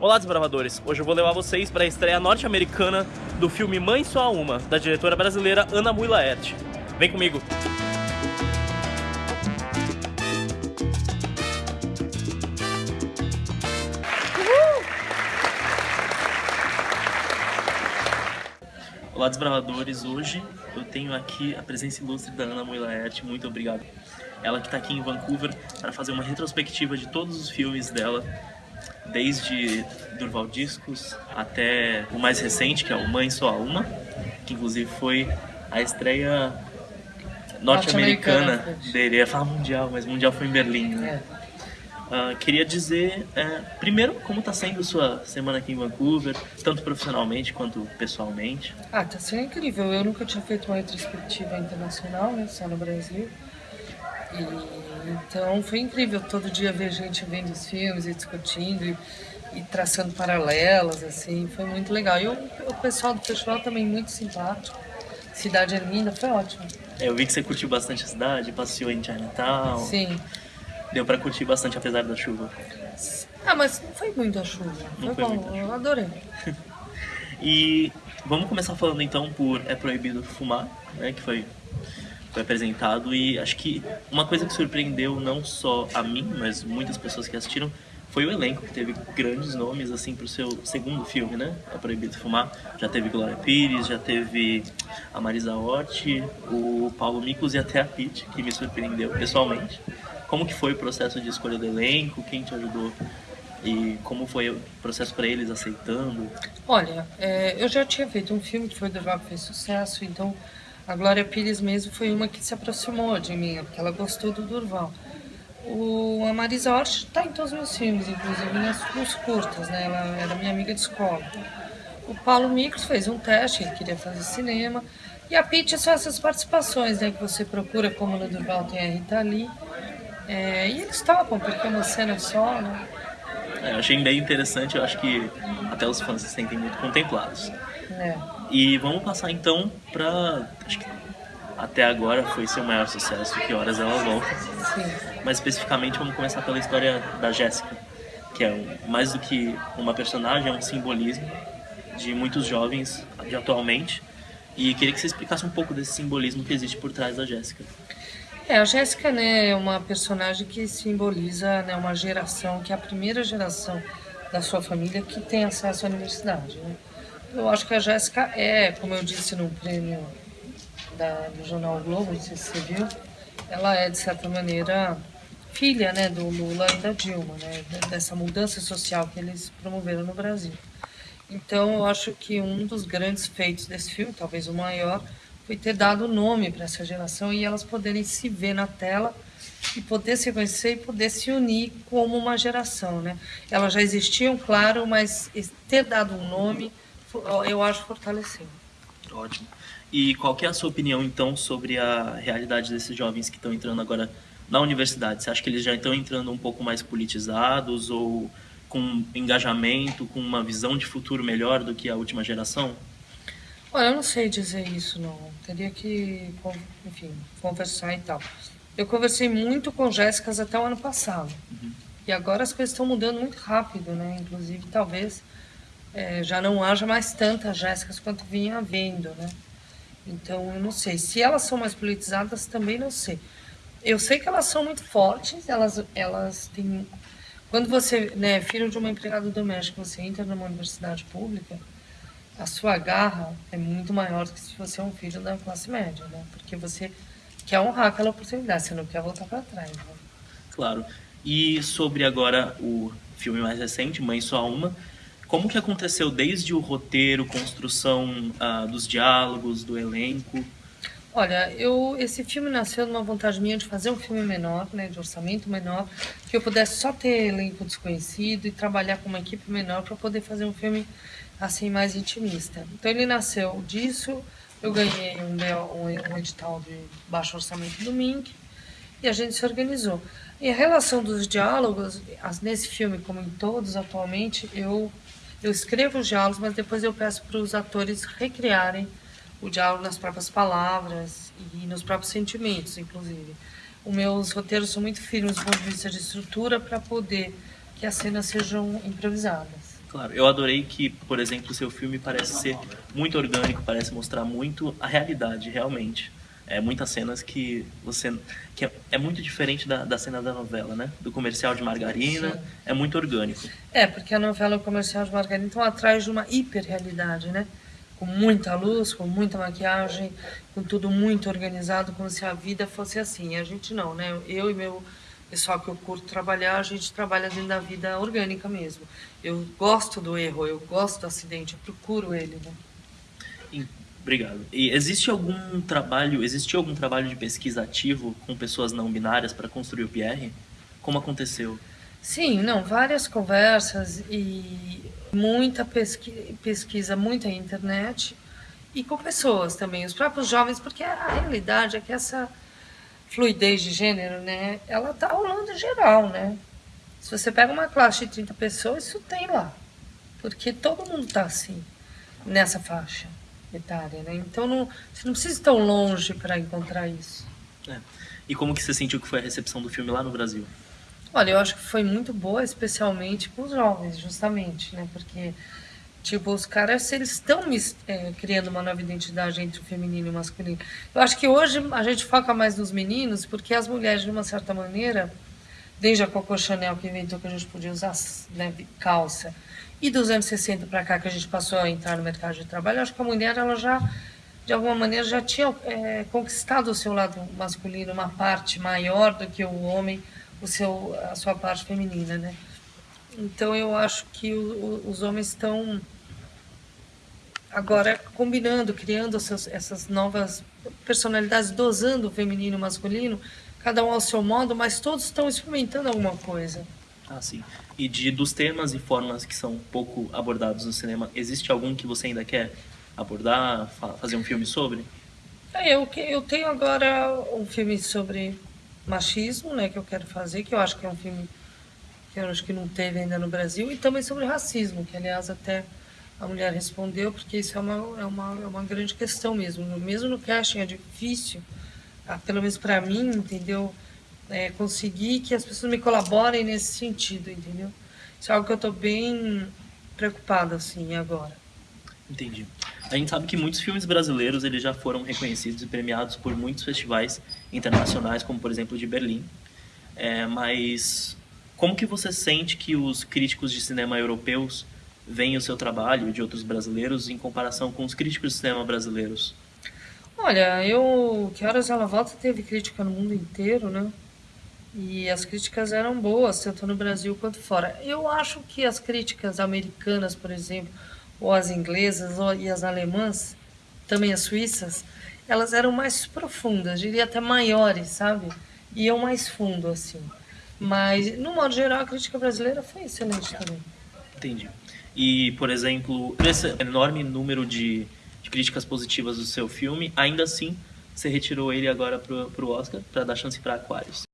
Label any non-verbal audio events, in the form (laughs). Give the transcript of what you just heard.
Olá, desbravadores! Hoje eu vou levar vocês para a estreia norte-americana do filme Mãe Só Uma, da diretora brasileira Ana Mui Laerte. Vem comigo! Olá, desbravadores! Hoje eu tenho aqui a presença ilustre da Ana Mui Laerte. Muito obrigado. Ela que está aqui em Vancouver para fazer uma retrospectiva de todos os filmes dela desde Durval Discos até o mais recente, que é o Mãe Só Uma, que inclusive foi a estreia norte-americana norte dele. Eu ia falar mundial, mas mundial foi em Berlim, né? É. Uh, queria dizer, é, primeiro, como está sendo sua semana aqui em Vancouver, tanto profissionalmente quanto pessoalmente? Ah, tá sendo incrível. Eu nunca tinha feito uma retrospectiva internacional, né, só no Brasil. E, então foi incrível todo dia ver gente vendo os filmes e discutindo e, e traçando paralelas, assim, foi muito legal. E o, o pessoal do festival também muito simpático. Cidade é linda, foi ótimo. É, eu vi que você curtiu bastante a cidade, passeou em Chinatown. Sim. Deu pra curtir bastante apesar da chuva. Ah, mas não foi muita chuva. Foi, foi bom, eu adorei. (laughs) e vamos começar falando então por É Proibido Fumar, né? Que foi foi apresentado e acho que uma coisa que surpreendeu não só a mim, mas muitas pessoas que assistiram foi o elenco, que teve grandes nomes assim pro seu segundo filme, né? É Proibido Fumar. Já teve Glória Pires, já teve a Marisa Hort, o Paulo Miklos e até a Pete, que me surpreendeu pessoalmente. Como que foi o processo de escolha do elenco? Quem te ajudou? E como foi o processo para eles aceitando? Olha, é, eu já tinha feito um filme que foi do Vago fez sucesso, então a Glória Pires mesmo foi uma que se aproximou de mim, porque ela gostou do Durval. O, a Marisa Hort está em todos os meus filmes, inclusive nas, nos curtas, né? Ela era minha amiga de escola. O Paulo Micros fez um teste, ele queria fazer cinema. E a Pitty são essas participações, né? Que você procura, como no Durval tem a Rita Lee. É, e eles topam, porque é uma cena só, né? É, eu achei bem interessante, eu acho que até os fãs se sentem muito contemplados. É. E vamos passar então pra. Acho que até agora foi seu maior sucesso, Que Horas Ela Volta. Sim. Mas especificamente vamos começar pela história da Jéssica, que é um, mais do que uma personagem, é um simbolismo de muitos jovens de atualmente. E queria que você explicasse um pouco desse simbolismo que existe por trás da Jéssica. É, a Jéssica né, é uma personagem que simboliza né, uma geração, que é a primeira geração da sua família que tem acesso à universidade. Né? Eu acho que a Jéssica é, como eu disse no prêmio da, do jornal Globo, se você viu, ela é, de certa maneira, filha né, do Lula e da Dilma, né, dessa mudança social que eles promoveram no Brasil. Então, eu acho que um dos grandes feitos desse filme, talvez o maior, foi ter dado nome para essa geração e elas poderem se ver na tela e poder se conhecer e poder se unir como uma geração, né? Elas já existiam, claro, mas ter dado um nome eu acho fortaleceu. Ótimo. E qual que é a sua opinião, então, sobre a realidade desses jovens que estão entrando agora na universidade? Você acha que eles já estão entrando um pouco mais politizados ou com engajamento, com uma visão de futuro melhor do que a última geração? Olha, eu não sei dizer isso, não. Teria que, enfim, conversar e tal. Eu conversei muito com Jéssicas até o ano passado. Uhum. E agora as coisas estão mudando muito rápido, né? Inclusive, talvez é, já não haja mais tantas Jéssicas quanto vinha havendo, né? Então, eu não sei. Se elas são mais politizadas, também não sei. Eu sei que elas são muito fortes, elas, elas têm... Quando você né, é filho de uma empregada doméstica, você entra numa universidade pública, a sua garra é muito maior do que se você é um filho da classe média, né? Porque você quer honrar aquela oportunidade, você não quer voltar para trás. Né? Claro. E sobre agora o filme mais recente, Mãe Só Uma, como que aconteceu desde o roteiro, construção uh, dos diálogos, do elenco? Olha, eu, esse filme nasceu de uma vontade minha de fazer um filme menor, né, de orçamento menor, que eu pudesse só ter elenco desconhecido e trabalhar com uma equipe menor para poder fazer um filme assim mais intimista. Então ele nasceu disso, eu ganhei um, um, um edital de baixo orçamento do Mink e a gente se organizou. E a relação dos diálogos, nesse filme como em todos atualmente, eu eu escrevo os diálogos, mas depois eu peço para os atores recriarem o diálogo nas próprias palavras e nos próprios sentimentos, inclusive. Os meus roteiros são muito firmes do ponto de vista de estrutura para poder que as cenas sejam improvisadas. Claro, eu adorei que, por exemplo, o seu filme parece ser muito orgânico, parece mostrar muito a realidade, realmente. É, muitas cenas que você. que é, é muito diferente da, da cena da novela, né? Do comercial de margarina, Sim. é muito orgânico. É, porque a novela e o comercial de margarina estão atrás de uma hiperrealidade, né? Com muita luz, com muita maquiagem, com tudo muito organizado, como se a vida fosse assim. A gente não, né? Eu e meu pessoal que eu curto trabalhar, a gente trabalha dentro da vida orgânica mesmo. Eu gosto do erro, eu gosto do acidente, eu procuro ele, né? Obrigado. E existe algum trabalho, existiu algum trabalho de pesquisa ativo com pessoas não binárias para construir o PR? Como aconteceu? Sim, não, várias conversas e muita pesqui pesquisa, muita internet e com pessoas também, os próprios jovens, porque a realidade é que essa fluidez de gênero, né, ela tá rolando geral, né? Se você pega uma classe de 30 pessoas, isso tem lá. Porque todo mundo está assim, nessa faixa etária, né? Então não, você não precisa ir tão longe para encontrar isso. É. E como que você sentiu que foi a recepção do filme lá no Brasil? Olha, eu acho que foi muito boa, especialmente com os jovens, justamente, né? Porque, tipo, os caras, eles estão é, criando uma nova identidade entre o feminino e o masculino. Eu acho que hoje a gente foca mais nos meninos, porque as mulheres, de uma certa maneira, desde a Coco Chanel que inventou que a gente podia usar né, calça, e dos anos 60 para cá que a gente passou a entrar no mercado de trabalho, acho que a mulher ela já, de alguma maneira, já tinha é, conquistado o seu lado masculino, uma parte maior do que o homem, o seu, a sua parte feminina, né? Então eu acho que o, o, os homens estão agora combinando, criando essas, essas novas personalidades, dosando o feminino e o masculino, cada um ao seu modo, mas todos estão experimentando alguma coisa. Ah, sim. E de, dos temas e formas que são pouco abordados no cinema, existe algum que você ainda quer abordar, fazer um filme sobre? É, eu, eu tenho agora um filme sobre machismo, né, que eu quero fazer, que eu acho que é um filme que eu acho que não teve ainda no Brasil, e também sobre racismo, que aliás até a mulher respondeu, porque isso é uma, é uma, é uma grande questão mesmo. Mesmo no casting é difícil, ah, pelo menos para mim, entendeu? É, conseguir que as pessoas me colaborem nesse sentido, entendeu? Isso é algo que eu estou bem preocupada, assim, agora. Entendi. A gente sabe que muitos filmes brasileiros eles já foram reconhecidos e premiados por muitos festivais internacionais, como por exemplo de Berlim. É, mas como que você sente que os críticos de cinema europeus veem o seu trabalho de outros brasileiros em comparação com os críticos de cinema brasileiros? Olha, eu que horas ela volta teve crítica no mundo inteiro, né? E as críticas eram boas, tanto no Brasil quanto fora. Eu acho que as críticas americanas, por exemplo, ou as inglesas ou, e as alemãs, também as suíças, elas eram mais profundas, diria até maiores, sabe? Iam mais fundo, assim. Mas, no modo geral, a crítica brasileira foi excelente também. Entendi. E, por exemplo, esse enorme número de, de críticas positivas do seu filme, ainda assim, você retirou ele agora para o Oscar para dar chance para Aquarius.